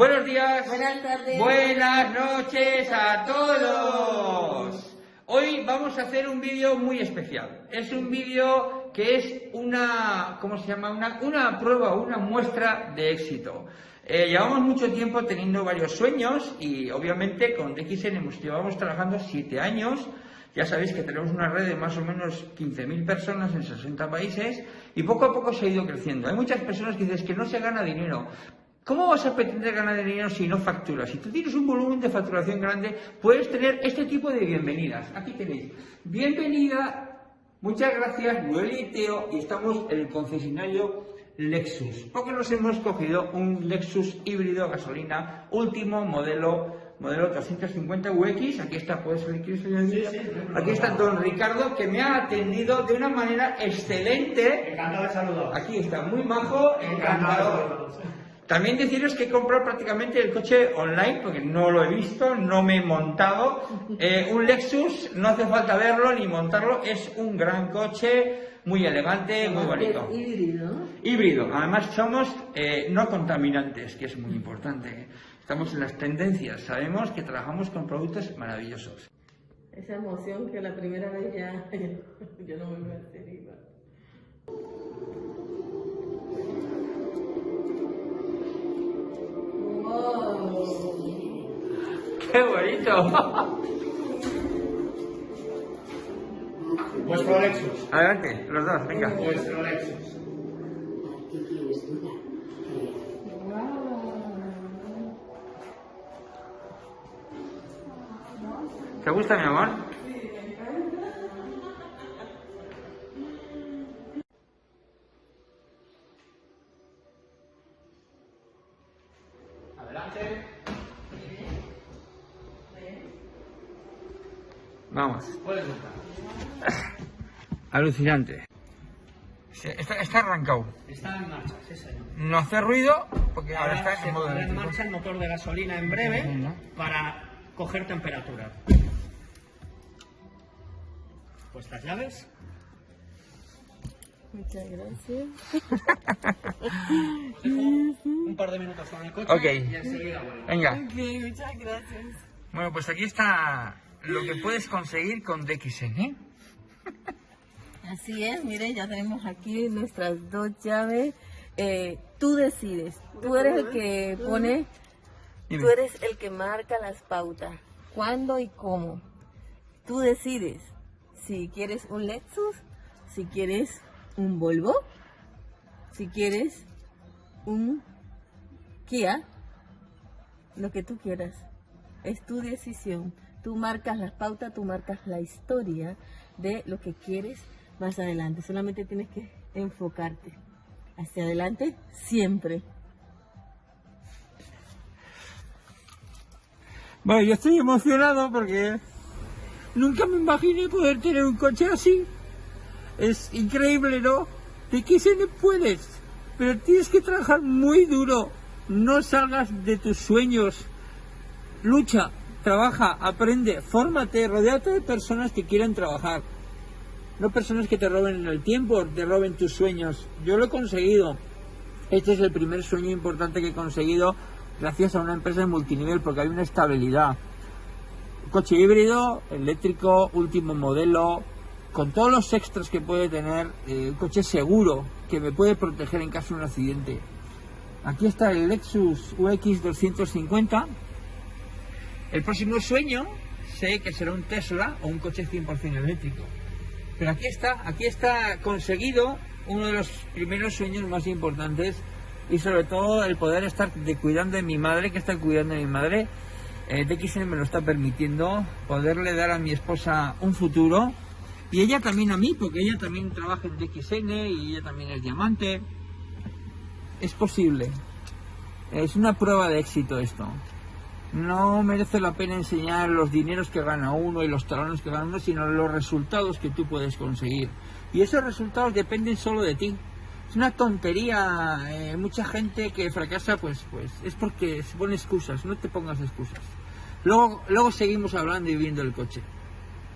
Buenos días. Buenas tardes. Buenas noches a todos. Hoy vamos a hacer un vídeo muy especial. Es un vídeo que es una, ¿cómo se llama? Una, una prueba, una muestra de éxito. Eh, llevamos mucho tiempo teniendo varios sueños y obviamente con DXN hemos, llevamos trabajando siete años. Ya sabéis que tenemos una red de más o menos 15.000 personas en 60 países y poco a poco se ha ido creciendo. Hay muchas personas que dicen que no se gana dinero. ¿Cómo vas a pretender ganar dinero si no facturas? Si tú tienes un volumen de facturación grande, puedes tener este tipo de bienvenidas. Aquí tenéis. Bienvenida, muchas gracias, Noel y Teo, y estamos en el concesionario Lexus. Porque nos hemos cogido un Lexus híbrido gasolina, último modelo, modelo 350 UX. Aquí está, puedes salir, ¿quieres salir? Aquí está don Ricardo, que me ha atendido de una manera excelente. Encantado de saludar. Aquí está, muy majo, encantador. También deciros que he comprado prácticamente el coche online, porque no lo he visto, no me he montado. Eh, un Lexus, no hace falta verlo ni montarlo, es un gran coche, muy elegante, muy bonito. Híbrido. Híbrido, además somos eh, no contaminantes, que es muy importante. Estamos en las tendencias, sabemos que trabajamos con productos maravillosos. Esa emoción que la primera vez ya yo no me voy a hacer ¡Qué bonito! Vuestro Lexus. Adelante, los dos, venga. Vuestro Lexus. ¿Te gusta, mi amor? Adelante. Vamos. Alucinante. Está, está arrancado. Está en marcha, sí señor. No hace ruido porque ahora Ahora está se en modo pondrá en marcha el motor de gasolina en breve para coger temperatura. Pues las llaves. Muchas gracias. Un par de minutos con el coche Ok. y enseguida vuelvo. Venga. Ok, muchas gracias. Bueno, pues aquí está lo que puedes conseguir con DXN. ¿eh? Así es, mire, ya tenemos aquí nuestras dos llaves. Eh, tú decides, tú eres el que pone, tú eres el que marca las pautas, cuándo y cómo. Tú decides si quieres un Lexus, si quieres un Volvo, si quieres un Kia, lo que tú quieras. Es tu decisión. Tú marcas las pautas, tú marcas la historia de lo que quieres más adelante. Solamente tienes que enfocarte hacia adelante siempre. Bueno, yo estoy emocionado porque nunca me imaginé poder tener un coche así. Es increíble, ¿no? DXN puedes, pero tienes que trabajar muy duro. No salgas de tus sueños. Lucha, trabaja, aprende, fórmate, rodeate de personas que quieran trabajar. No personas que te roben el tiempo, te roben tus sueños. Yo lo he conseguido. Este es el primer sueño importante que he conseguido gracias a una empresa de multinivel porque hay una estabilidad. Coche híbrido, eléctrico, último modelo, con todos los extras que puede tener, eh, un coche seguro que me puede proteger en caso de un accidente. Aquí está el Lexus UX 250. El próximo sueño sé que será un Tesla o un coche 100% eléctrico. Pero aquí está, aquí está conseguido uno de los primeros sueños más importantes y sobre todo el poder estar de cuidando de mi madre, que está cuidando de mi madre. Eh, DXN me lo está permitiendo, poderle dar a mi esposa un futuro y ella también a mí, porque ella también trabaja en DXN y ella también es diamante. Es posible. Es una prueba de éxito esto. No merece la pena enseñar los dineros que gana uno y los talones que gana uno, sino los resultados que tú puedes conseguir. Y esos resultados dependen solo de ti. Es una tontería. eh, mucha gente que fracasa, pues, pues es porque se pone excusas. No te pongas excusas. Luego, luego seguimos hablando y viendo el coche.